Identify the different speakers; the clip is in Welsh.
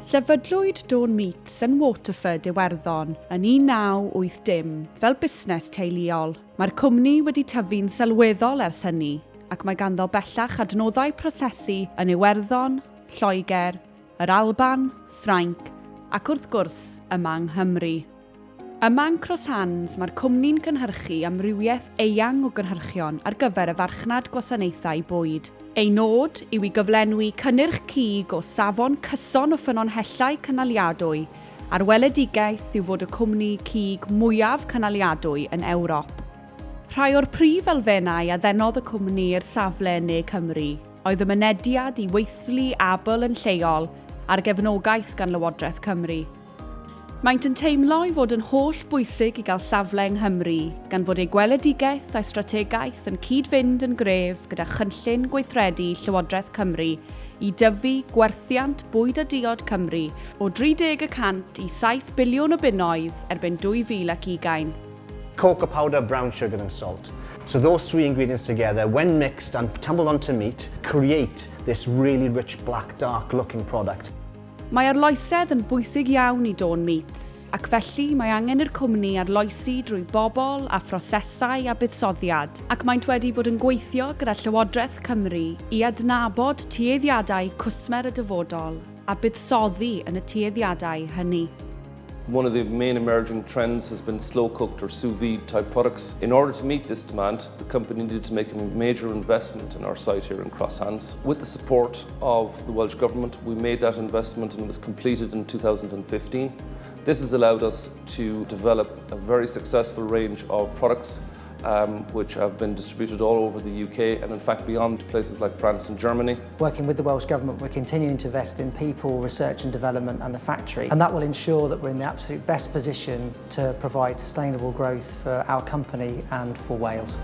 Speaker 1: Sefydlwyd Dawn Meats yn Waterford, Iwerddon yn 1980 fel busnes teuluol. Mae'r cwmni wedi tyfu'n sylweddol ers hynny ac mae ganddo bellach adnoddau prosesu yn Iwerddon, Lloegr, yr Alban, Ffrainc ac wrth gwrs yma yng Nghymru. Yma yn Crosshands mae'r cwmni'n cynhyrchu amrywiaeth eang o gynhyrchion ar gyfer y farchnad gwasanaethau bwyd. Ei nod yw i gyflenwi cynnyrch cig o safon cyson o ffynonhellau cynaliadwy a'r weledigaeth yw fod y cwmni cig mwyaf cynaliadwy yn Ewrop. Rhai o'r prif elfennau a ddenodd y cwmni i'r safle neu Cymru oedd y mynediad i weithlu abl yn lleol a'r gefnogaeth gan Lywodraeth Cymru – Maent yn teimlo i fod yn holl bwysig i gael safle yng Nghymru, gan fod ei gweledigaeth a'i strategaeth yn cyd-fynd yn gref gyda chynllun gweithredu Llywodraeth Cymru i dyfu gwerthiant bwyd a diod Cymru o 30% i 7 biliwn o bunnoedd erbyn 2020.
Speaker 2: Cocoa powder, brown sugar and salt. So those three ingredients together, when mixed and tumbled onto meat, create this really rich black dark looking product.
Speaker 1: Mae arloesedd yn bwysig iawn i Dawn Meats, ac felly mae angen i'r cwmni arloesi drwy bobl a phrosesau a buddsoddiad, ac maent wedi bod yn gweithio gyda Llywodraeth Cymru i adnabod tueddiadau cwsmer y dyfodol a buddsoddi yn y tueddiadau hynny.
Speaker 3: One of the main emerging trends has been slow cooked or sous vide type products. In order to meet this demand, the company needed to make a major investment in our site here in Crosshands. With the support of the Welsh Government, we made that investment and it was completed in 2015. This has allowed us to develop a very successful range of products um, which have been distributed all over the UK and in fact beyond places like France and Germany.
Speaker 4: Working with the Welsh Government, we're continuing to invest in people, research and development and the factory and that will ensure that we're in the absolute best position to provide sustainable growth for our company and for Wales.